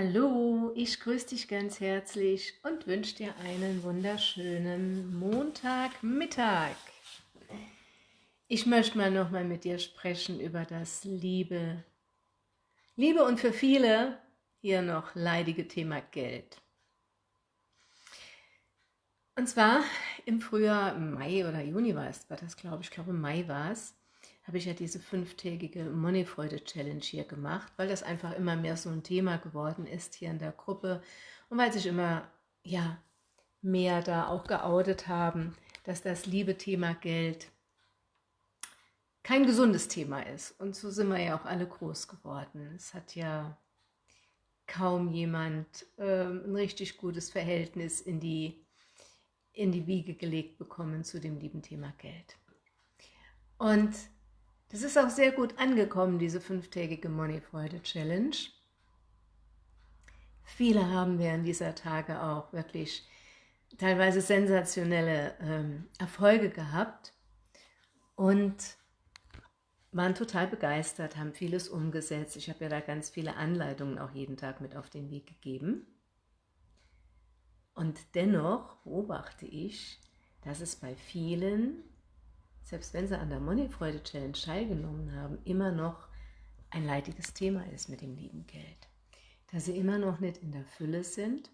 Hallo, ich grüße dich ganz herzlich und wünsche dir einen wunderschönen Montagmittag. Ich möchte mal nochmal mit dir sprechen über das Liebe. Liebe und für viele hier noch leidige Thema Geld. Und zwar im Frühjahr, Mai oder Juni war es, war das glaube ich, ich glaube Mai war es, habe ich ja diese fünftägige Moneyfreude-Challenge hier gemacht, weil das einfach immer mehr so ein Thema geworden ist hier in der Gruppe und weil sich immer ja, mehr da auch geoutet haben, dass das liebe Thema Geld kein gesundes Thema ist. Und so sind wir ja auch alle groß geworden. Es hat ja kaum jemand äh, ein richtig gutes Verhältnis in die, in die Wiege gelegt bekommen zu dem lieben Thema Geld. Und das ist auch sehr gut angekommen, diese fünftägige Moneyfreude-Challenge. Viele haben während dieser Tage auch wirklich teilweise sensationelle ähm, Erfolge gehabt und waren total begeistert, haben vieles umgesetzt. Ich habe ja da ganz viele Anleitungen auch jeden Tag mit auf den Weg gegeben. Und dennoch beobachte ich, dass es bei vielen selbst wenn sie an der Moneyfreude Challenge teilgenommen haben, immer noch ein leidiges Thema ist mit dem lieben Geld. Dass sie immer noch nicht in der Fülle sind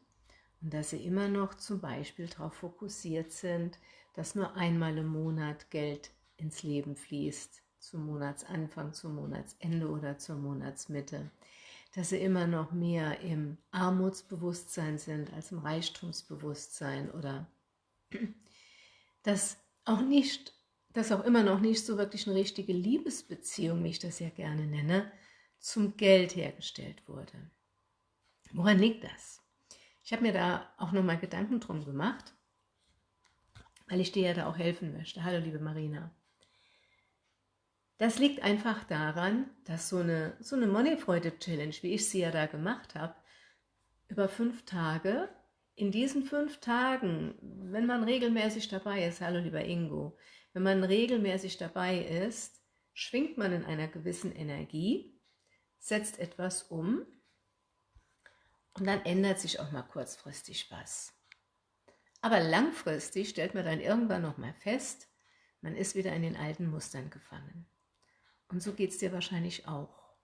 und dass sie immer noch zum Beispiel darauf fokussiert sind, dass nur einmal im Monat Geld ins Leben fließt, zum Monatsanfang, zum Monatsende oder zur Monatsmitte. Dass sie immer noch mehr im Armutsbewusstsein sind als im Reichtumsbewusstsein oder dass auch nicht dass auch immer noch nicht so wirklich eine richtige Liebesbeziehung, wie ich das ja gerne nenne, zum Geld hergestellt wurde. Woran liegt das? Ich habe mir da auch nochmal Gedanken drum gemacht, weil ich dir ja da auch helfen möchte. Hallo liebe Marina. Das liegt einfach daran, dass so eine, so eine Moneyfreude-Challenge, wie ich sie ja da gemacht habe, über fünf Tage, in diesen fünf Tagen, wenn man regelmäßig dabei ist, hallo lieber Ingo, wenn man regelmäßig dabei ist, schwingt man in einer gewissen Energie, setzt etwas um und dann ändert sich auch mal kurzfristig was. Aber langfristig stellt man dann irgendwann noch mal fest, man ist wieder in den alten Mustern gefangen. Und so geht es dir wahrscheinlich auch.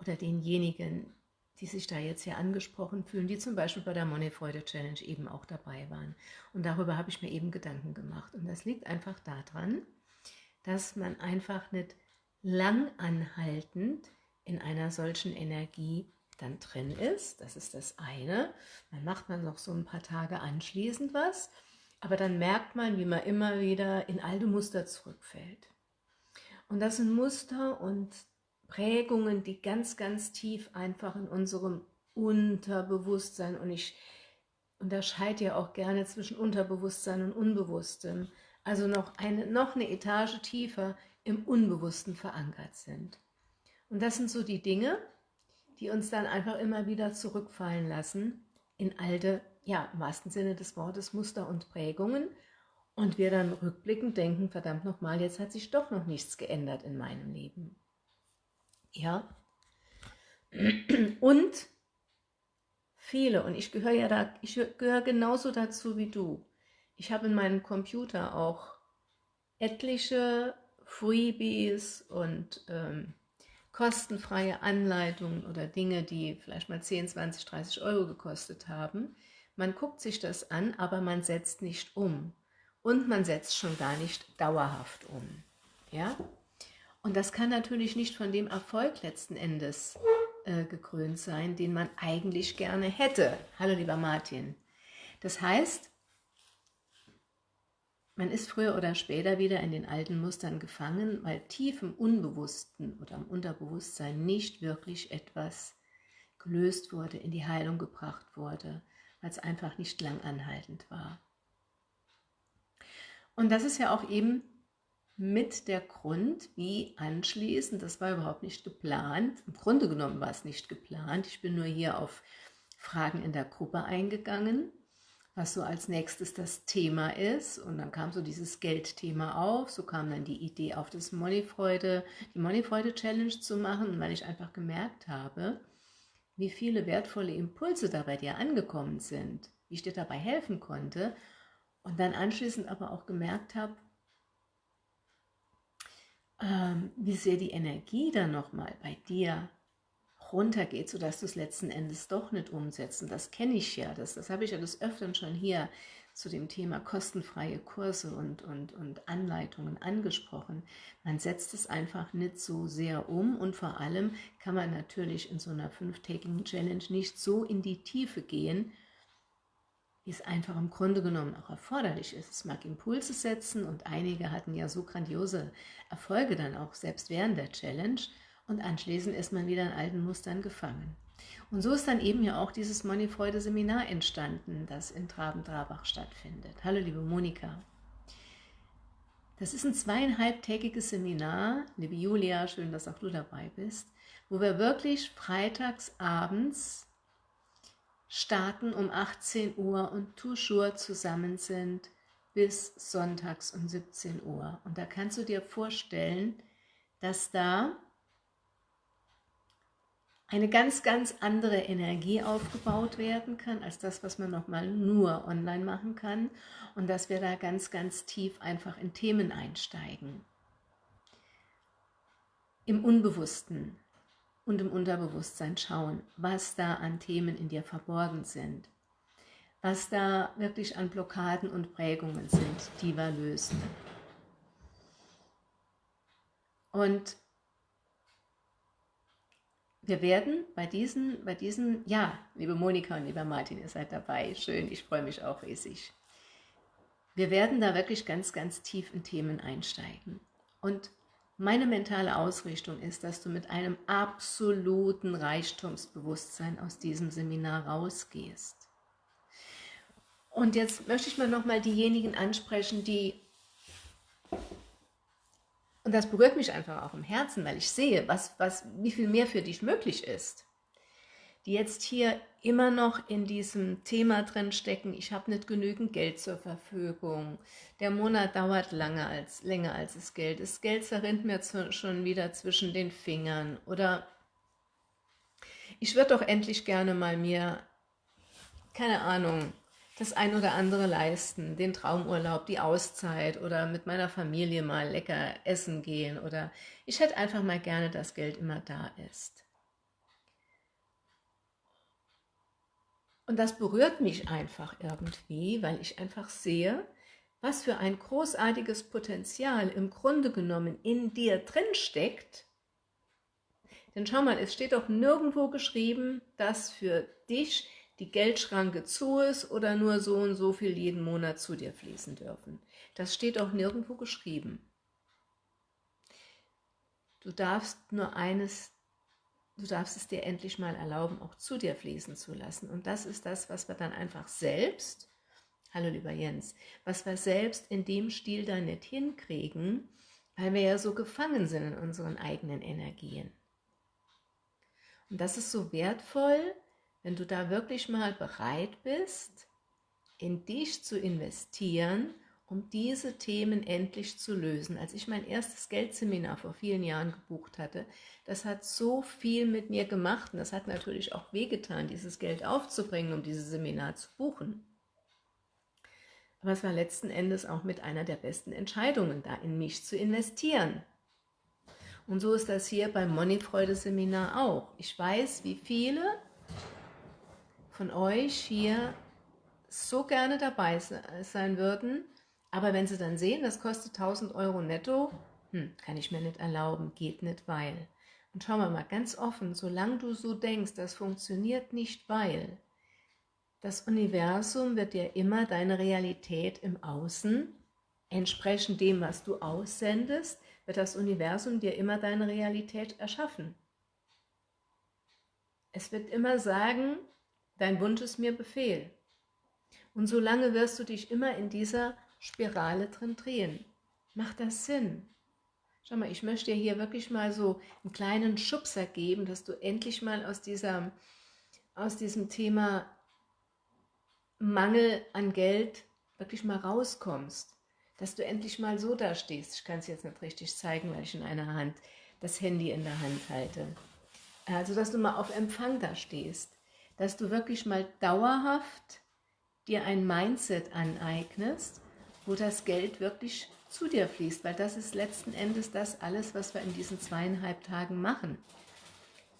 Oder denjenigen, die sich da jetzt hier angesprochen fühlen, die zum Beispiel bei der Moneyfreude Challenge eben auch dabei waren. Und darüber habe ich mir eben Gedanken gemacht. Und das liegt einfach daran, dass man einfach nicht lang anhaltend in einer solchen Energie dann drin ist. Das ist das eine. Dann macht man noch so ein paar Tage anschließend was, aber dann merkt man, wie man immer wieder in alte Muster zurückfällt. Und das sind Muster und Prägungen, die ganz, ganz tief einfach in unserem Unterbewusstsein und ich unterscheide ja auch gerne zwischen Unterbewusstsein und Unbewusstem, also noch eine, noch eine Etage tiefer im Unbewussten verankert sind. Und das sind so die Dinge, die uns dann einfach immer wieder zurückfallen lassen in alte, ja, im wahrsten Sinne des Wortes, Muster und Prägungen und wir dann rückblickend denken, verdammt nochmal, jetzt hat sich doch noch nichts geändert in meinem Leben. Ja. Und viele, und ich gehöre ja da, ich gehöre genauso dazu wie du. Ich habe in meinem Computer auch etliche Freebies und ähm, kostenfreie Anleitungen oder Dinge, die vielleicht mal 10, 20, 30 Euro gekostet haben. Man guckt sich das an, aber man setzt nicht um. Und man setzt schon gar nicht dauerhaft um. Ja? Und das kann natürlich nicht von dem Erfolg letzten Endes äh, gekrönt sein, den man eigentlich gerne hätte. Hallo lieber Martin. Das heißt, man ist früher oder später wieder in den alten Mustern gefangen, weil tief im Unbewussten oder im Unterbewusstsein nicht wirklich etwas gelöst wurde, in die Heilung gebracht wurde, weil es einfach nicht lang anhaltend war. Und das ist ja auch eben mit der Grund, wie anschließend, das war überhaupt nicht geplant, im Grunde genommen war es nicht geplant, ich bin nur hier auf Fragen in der Gruppe eingegangen, was so als nächstes das Thema ist. Und dann kam so dieses Geldthema auf, so kam dann die Idee auf das Moneyfreude, die Moneyfreude Challenge zu machen, weil ich einfach gemerkt habe, wie viele wertvolle Impulse da bei dir angekommen sind, wie ich dir dabei helfen konnte. Und dann anschließend aber auch gemerkt habe, ähm, wie sehr die Energie dann nochmal bei dir runtergeht, sodass du es letzten Endes doch nicht umsetzt. Und das kenne ich ja, das, das habe ich ja des Öfteren schon hier zu dem Thema kostenfreie Kurse und, und, und Anleitungen angesprochen. Man setzt es einfach nicht so sehr um und vor allem kann man natürlich in so einer fünftägigen Challenge nicht so in die Tiefe gehen, wie es einfach im Grunde genommen auch erforderlich ist. Es mag Impulse setzen und einige hatten ja so grandiose Erfolge dann auch selbst während der Challenge und anschließend ist man wieder in alten Mustern gefangen. Und so ist dann eben ja auch dieses Moneyfreude-Seminar entstanden, das in Traben-Trabach stattfindet. Hallo liebe Monika. Das ist ein zweieinhalbtägiges Seminar, liebe Julia, schön, dass auch du dabei bist, wo wir wirklich freitags abends starten um 18 Uhr und toujours zusammen sind bis sonntags um 17 Uhr. Und da kannst du dir vorstellen, dass da eine ganz, ganz andere Energie aufgebaut werden kann, als das, was man nochmal nur online machen kann und dass wir da ganz, ganz tief einfach in Themen einsteigen. Im Unbewussten und im Unterbewusstsein schauen, was da an Themen in dir verborgen sind, was da wirklich an Blockaden und Prägungen sind, die wir lösen. Und wir werden bei diesen, bei diesen, ja, liebe Monika und lieber Martin, ihr seid dabei, schön, ich freue mich auch riesig. Wir werden da wirklich ganz, ganz tief in Themen einsteigen. Und meine mentale Ausrichtung ist, dass du mit einem absoluten Reichtumsbewusstsein aus diesem Seminar rausgehst. Und jetzt möchte ich mal nochmal diejenigen ansprechen, die und das berührt mich einfach auch im Herzen, weil ich sehe, was, was, wie viel mehr für dich möglich ist. Die jetzt hier immer noch in diesem Thema drin stecken, ich habe nicht genügend Geld zur Verfügung, der Monat dauert lange als, länger als das Geld, das Geld zerrinnt mir zu, schon wieder zwischen den Fingern. Oder ich würde doch endlich gerne mal mir, keine Ahnung, das ein oder andere leisten, den Traumurlaub, die Auszeit oder mit meiner Familie mal lecker essen gehen oder ich hätte einfach mal gerne, dass Geld immer da ist. Und das berührt mich einfach irgendwie, weil ich einfach sehe, was für ein großartiges Potenzial im Grunde genommen in dir drin steckt. Denn schau mal, es steht doch nirgendwo geschrieben, dass für dich die Geldschranke zu ist oder nur so und so viel jeden Monat zu dir fließen dürfen. Das steht auch nirgendwo geschrieben. Du darfst nur eines, du darfst es dir endlich mal erlauben, auch zu dir fließen zu lassen. Und das ist das, was wir dann einfach selbst, hallo lieber Jens, was wir selbst in dem Stil da nicht hinkriegen, weil wir ja so gefangen sind in unseren eigenen Energien. Und das ist so wertvoll, wenn du da wirklich mal bereit bist, in dich zu investieren, um diese Themen endlich zu lösen. Als ich mein erstes Geldseminar vor vielen Jahren gebucht hatte, das hat so viel mit mir gemacht und das hat natürlich auch wehgetan, dieses Geld aufzubringen, um dieses Seminar zu buchen. Aber es war letzten Endes auch mit einer der besten Entscheidungen, da in mich zu investieren. Und so ist das hier beim Moneyfreude-Seminar auch. Ich weiß, wie viele von euch hier so gerne dabei sein würden, aber wenn sie dann sehen, das kostet 1000 Euro netto, hm, kann ich mir nicht erlauben, geht nicht, weil. Und schau mal, mal ganz offen, solange du so denkst, das funktioniert nicht, weil, das Universum wird dir immer deine Realität im Außen, entsprechend dem, was du aussendest, wird das Universum dir immer deine Realität erschaffen. Es wird immer sagen, Dein Wunsch ist mir Befehl. Und solange wirst du dich immer in dieser Spirale drin drehen. Macht das Sinn? Schau mal, ich möchte dir hier wirklich mal so einen kleinen Schubser geben, dass du endlich mal aus, dieser, aus diesem Thema Mangel an Geld wirklich mal rauskommst. Dass du endlich mal so da stehst. Ich kann es jetzt nicht richtig zeigen, weil ich in einer Hand das Handy in der Hand halte. Also, dass du mal auf Empfang da stehst, dass du wirklich mal dauerhaft dir ein Mindset aneignest, wo das Geld wirklich zu dir fließt, weil das ist letzten Endes das alles, was wir in diesen zweieinhalb Tagen machen.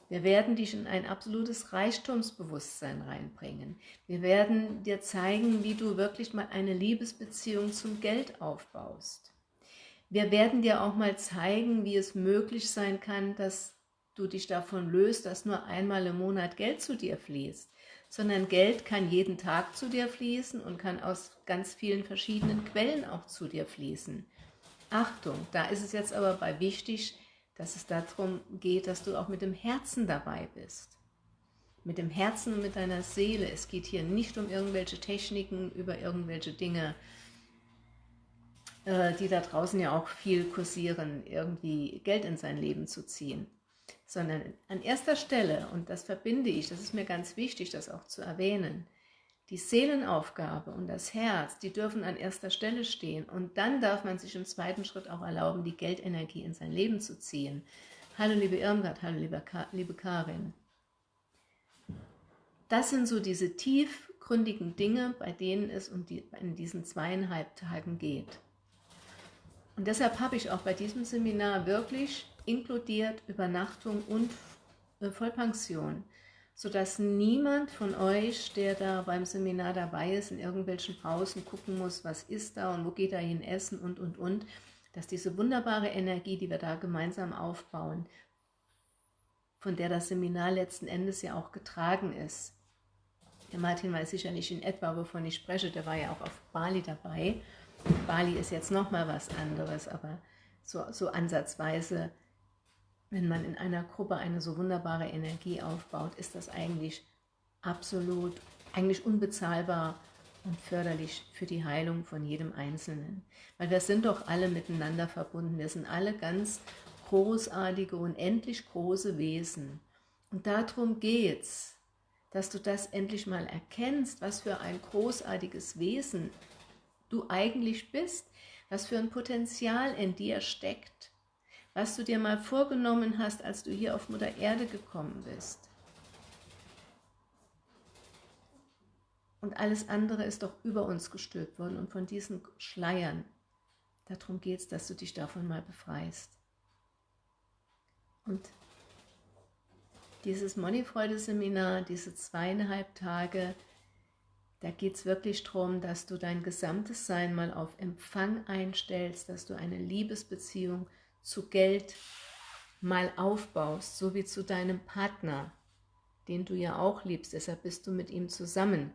Wir werden dich in ein absolutes Reichtumsbewusstsein reinbringen. Wir werden dir zeigen, wie du wirklich mal eine Liebesbeziehung zum Geld aufbaust. Wir werden dir auch mal zeigen, wie es möglich sein kann, dass du dich davon löst, dass nur einmal im Monat Geld zu dir fließt, sondern Geld kann jeden Tag zu dir fließen und kann aus ganz vielen verschiedenen Quellen auch zu dir fließen. Achtung, da ist es jetzt aber bei wichtig, dass es darum geht, dass du auch mit dem Herzen dabei bist. Mit dem Herzen und mit deiner Seele. Es geht hier nicht um irgendwelche Techniken, über irgendwelche Dinge, äh, die da draußen ja auch viel kursieren, irgendwie Geld in sein Leben zu ziehen. Sondern an erster Stelle, und das verbinde ich, das ist mir ganz wichtig, das auch zu erwähnen, die Seelenaufgabe und das Herz, die dürfen an erster Stelle stehen. Und dann darf man sich im zweiten Schritt auch erlauben, die Geldenergie in sein Leben zu ziehen. Hallo liebe Irmgard, hallo liebe, Ka liebe Karin. Das sind so diese tiefgründigen Dinge, bei denen es um die, in diesen zweieinhalb Tagen geht. Und deshalb habe ich auch bei diesem Seminar wirklich inkludiert Übernachtung und äh, Vollpension sodass niemand von euch, der da beim Seminar dabei ist, in irgendwelchen Pausen gucken muss, was ist da und wo geht er hin essen und, und, und, dass diese wunderbare Energie, die wir da gemeinsam aufbauen, von der das Seminar letzten Endes ja auch getragen ist. Der Martin weiß sicherlich in etwa, wovon ich spreche, der war ja auch auf Bali dabei. Bali ist jetzt nochmal was anderes, aber so, so ansatzweise wenn man in einer Gruppe eine so wunderbare Energie aufbaut, ist das eigentlich absolut, eigentlich unbezahlbar und förderlich für die Heilung von jedem Einzelnen. Weil wir sind doch alle miteinander verbunden. Wir sind alle ganz großartige, unendlich große Wesen. Und darum geht's, dass du das endlich mal erkennst, was für ein großartiges Wesen du eigentlich bist, was für ein Potenzial in dir steckt was du dir mal vorgenommen hast, als du hier auf Mutter Erde gekommen bist. Und alles andere ist doch über uns gestülpt worden und von diesen Schleiern. Darum geht es, dass du dich davon mal befreist. Und dieses Moneyfreude-Seminar, diese zweieinhalb Tage, da geht es wirklich darum, dass du dein gesamtes Sein mal auf Empfang einstellst, dass du eine Liebesbeziehung zu Geld mal aufbaust, so wie zu deinem Partner, den du ja auch liebst, deshalb bist du mit ihm zusammen.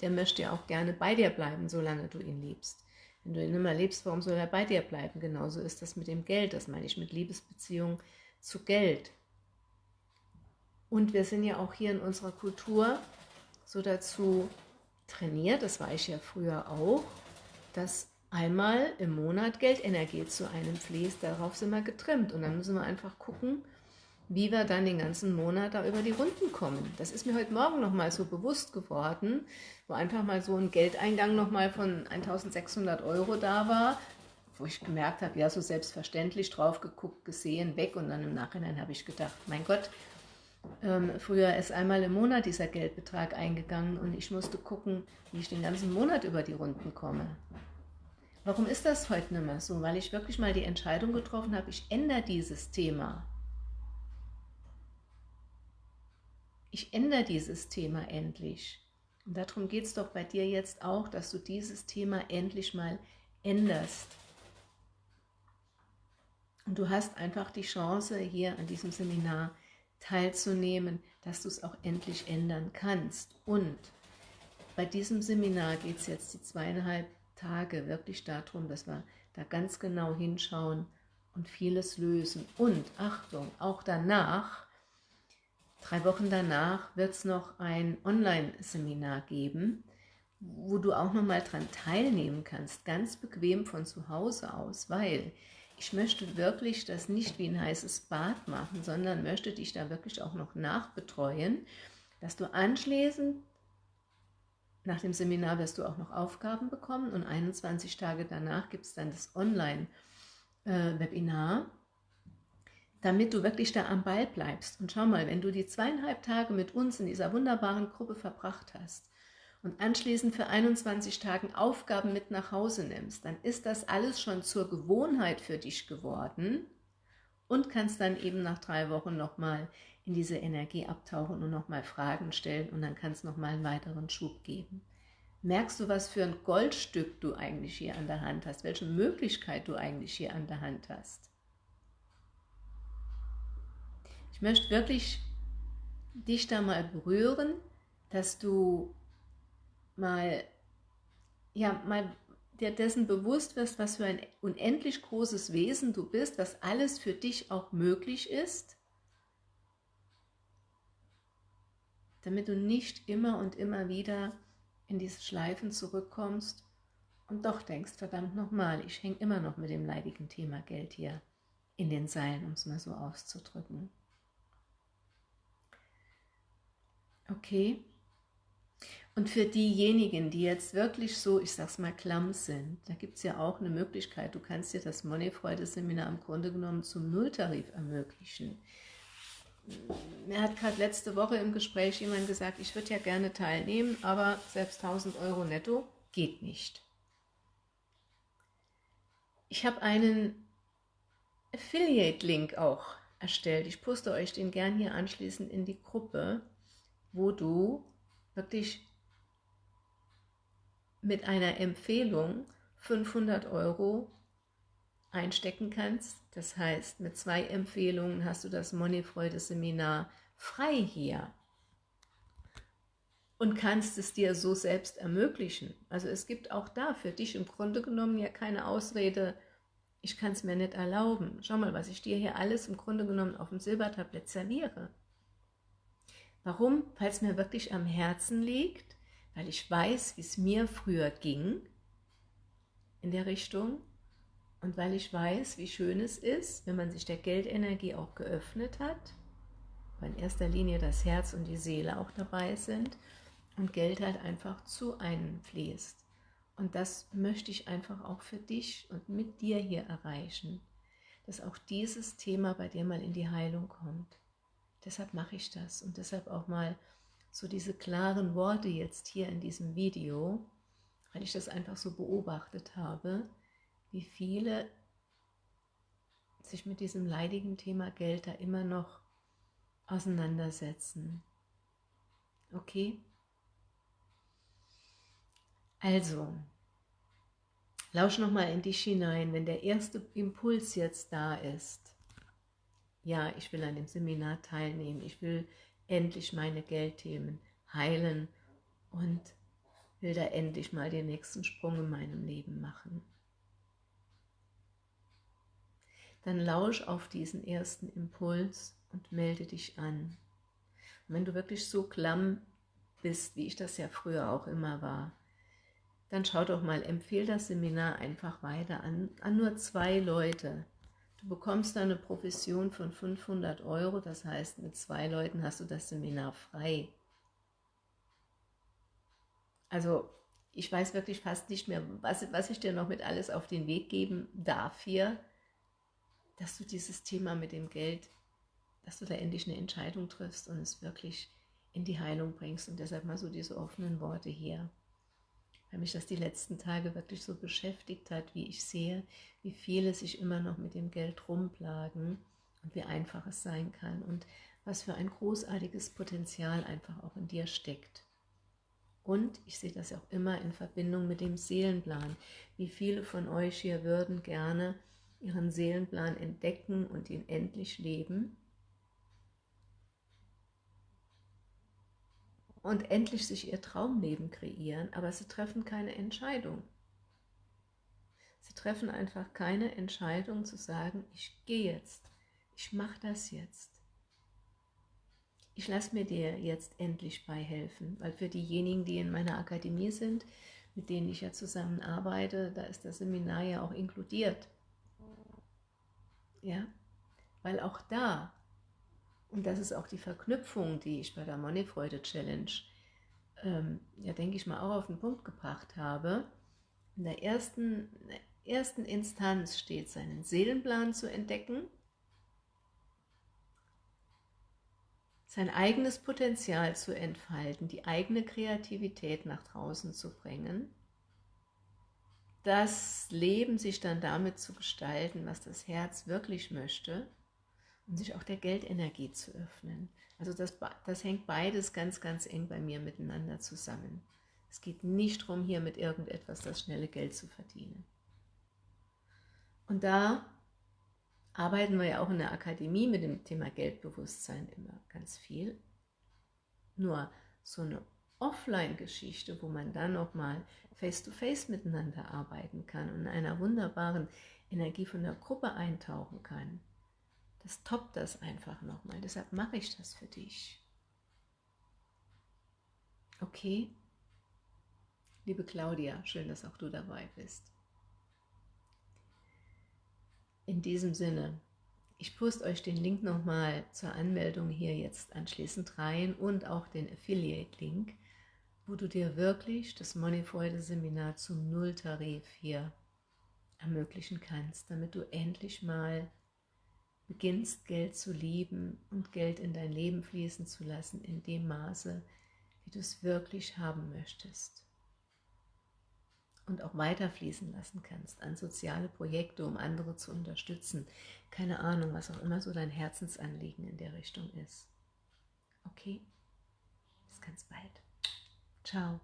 Der möchte ja auch gerne bei dir bleiben, solange du ihn liebst. Wenn du ihn immer liebst, warum soll er bei dir bleiben? Genauso ist das mit dem Geld, das meine ich mit Liebesbeziehung zu Geld. Und wir sind ja auch hier in unserer Kultur so dazu trainiert, das war ich ja früher auch, dass einmal im Monat Geldenergie zu einem fließt. Darauf sind wir getrimmt und dann müssen wir einfach gucken, wie wir dann den ganzen Monat da über die Runden kommen. Das ist mir heute Morgen nochmal so bewusst geworden, wo einfach mal so ein Geldeingang nochmal von 1600 Euro da war, wo ich gemerkt habe, ja, so selbstverständlich drauf geguckt, gesehen, weg und dann im Nachhinein habe ich gedacht, mein Gott, ähm, früher ist einmal im Monat dieser Geldbetrag eingegangen und ich musste gucken, wie ich den ganzen Monat über die Runden komme. Warum ist das heute nicht mehr so? Weil ich wirklich mal die Entscheidung getroffen habe, ich ändere dieses Thema. Ich ändere dieses Thema endlich. Und darum geht es doch bei dir jetzt auch, dass du dieses Thema endlich mal änderst. Und du hast einfach die Chance, hier an diesem Seminar teilzunehmen, dass du es auch endlich ändern kannst. Und bei diesem Seminar geht es jetzt die zweieinhalb Tage wirklich darum, dass wir da ganz genau hinschauen und vieles lösen. Und Achtung, auch danach, drei Wochen danach, wird es noch ein Online-Seminar geben, wo du auch nochmal dran teilnehmen kannst, ganz bequem von zu Hause aus, weil ich möchte wirklich das nicht wie ein heißes Bad machen, sondern möchte dich da wirklich auch noch nachbetreuen, dass du anschließend nach dem Seminar wirst du auch noch Aufgaben bekommen und 21 Tage danach gibt es dann das Online-Webinar, damit du wirklich da am Ball bleibst. Und schau mal, wenn du die zweieinhalb Tage mit uns in dieser wunderbaren Gruppe verbracht hast und anschließend für 21 Tagen Aufgaben mit nach Hause nimmst, dann ist das alles schon zur Gewohnheit für dich geworden und kannst dann eben nach drei Wochen nochmal in diese Energie abtauchen und nochmal Fragen stellen und dann kann es nochmal einen weiteren Schub geben. Merkst du, was für ein Goldstück du eigentlich hier an der Hand hast, welche Möglichkeit du eigentlich hier an der Hand hast? Ich möchte wirklich dich da mal berühren, dass du mal, ja, mal dir dessen bewusst wirst, was für ein unendlich großes Wesen du bist, was alles für dich auch möglich ist, damit du nicht immer und immer wieder in diese Schleifen zurückkommst und doch denkst, verdammt nochmal, ich hänge immer noch mit dem leidigen Thema Geld hier in den Seilen, um es mal so auszudrücken. Okay? Und für diejenigen, die jetzt wirklich so, ich sag's mal, klamm sind, da gibt es ja auch eine Möglichkeit, du kannst dir das Money-Freude-Seminar im Grunde genommen zum Nulltarif ermöglichen. Mir hat gerade letzte Woche im Gespräch jemand gesagt, ich würde ja gerne teilnehmen, aber selbst 1000 Euro netto geht nicht. Ich habe einen Affiliate-Link auch erstellt. Ich poste euch den gern hier anschließend in die Gruppe wo du wirklich mit einer Empfehlung 500 Euro einstecken kannst. Das heißt, mit zwei Empfehlungen hast du das Moneyfreude-Seminar frei hier und kannst es dir so selbst ermöglichen. Also es gibt auch da für dich im Grunde genommen ja keine Ausrede, ich kann es mir nicht erlauben. Schau mal, was ich dir hier alles im Grunde genommen auf dem Silbertablett serviere. Warum? Weil es mir wirklich am Herzen liegt, weil ich weiß, wie es mir früher ging in der Richtung und weil ich weiß, wie schön es ist, wenn man sich der Geldenergie auch geöffnet hat, weil in erster Linie das Herz und die Seele auch dabei sind und Geld halt einfach zu einem fließt. Und das möchte ich einfach auch für dich und mit dir hier erreichen, dass auch dieses Thema bei dir mal in die Heilung kommt. Deshalb mache ich das und deshalb auch mal so diese klaren Worte jetzt hier in diesem Video, weil ich das einfach so beobachtet habe, wie viele sich mit diesem leidigen Thema Geld da immer noch auseinandersetzen. Okay? Also, lausch nochmal in dich hinein, wenn der erste Impuls jetzt da ist ja, ich will an dem Seminar teilnehmen, ich will endlich meine Geldthemen heilen und will da endlich mal den nächsten Sprung in meinem Leben machen. Dann lausch auf diesen ersten Impuls und melde dich an. Und wenn du wirklich so klamm bist, wie ich das ja früher auch immer war, dann schau doch mal, empfehle das Seminar einfach weiter an, an nur zwei Leute, Du bekommst eine Provision von 500 Euro, das heißt, mit zwei Leuten hast du das Seminar frei. Also ich weiß wirklich fast nicht mehr, was, was ich dir noch mit alles auf den Weg geben darf hier, dass du dieses Thema mit dem Geld, dass du da endlich eine Entscheidung triffst und es wirklich in die Heilung bringst. Und deshalb mal so diese offenen Worte hier weil mich das die letzten Tage wirklich so beschäftigt hat, wie ich sehe, wie viele sich immer noch mit dem Geld rumplagen und wie einfach es sein kann und was für ein großartiges Potenzial einfach auch in dir steckt. Und ich sehe das auch immer in Verbindung mit dem Seelenplan. Wie viele von euch hier würden gerne ihren Seelenplan entdecken und ihn endlich leben und endlich sich ihr Traumleben kreieren, aber sie treffen keine Entscheidung. Sie treffen einfach keine Entscheidung zu sagen, ich gehe jetzt, ich mache das jetzt. Ich lasse mir dir jetzt endlich beihelfen, weil für diejenigen, die in meiner Akademie sind, mit denen ich ja zusammenarbeite, da ist das Seminar ja auch inkludiert. Ja, weil auch da und das ist auch die Verknüpfung, die ich bei der Moneyfreude Challenge, ähm, ja denke ich mal, auch auf den Punkt gebracht habe. In der ersten, in der ersten Instanz steht, seinen Seelenplan zu entdecken. sein eigenes Potenzial zu entfalten, die eigene Kreativität nach draußen zu bringen, das Leben sich dann damit zu gestalten, was das Herz wirklich möchte und sich auch der Geldenergie zu öffnen. Also das, das hängt beides ganz, ganz eng bei mir miteinander zusammen. Es geht nicht darum, hier mit irgendetwas das schnelle Geld zu verdienen. Und da arbeiten wir ja auch in der Akademie mit dem Thema Geldbewusstsein immer ganz viel. Nur so eine Offline-Geschichte, wo man dann nochmal face-to-face miteinander arbeiten kann und in einer wunderbaren Energie von der Gruppe eintauchen kann, das toppt das einfach nochmal. Deshalb mache ich das für dich. Okay? Liebe Claudia, schön, dass auch du dabei bist. In diesem Sinne, ich poste euch den Link nochmal zur Anmeldung hier jetzt anschließend rein und auch den Affiliate-Link, wo du dir wirklich das Moneyfreude-Seminar zum Nulltarif hier ermöglichen kannst, damit du endlich mal beginnst, Geld zu lieben und Geld in dein Leben fließen zu lassen in dem Maße, wie du es wirklich haben möchtest und auch weiterfließen lassen kannst an soziale Projekte, um andere zu unterstützen. Keine Ahnung, was auch immer so dein Herzensanliegen in der Richtung ist. Okay? Bis ganz bald. Tchau.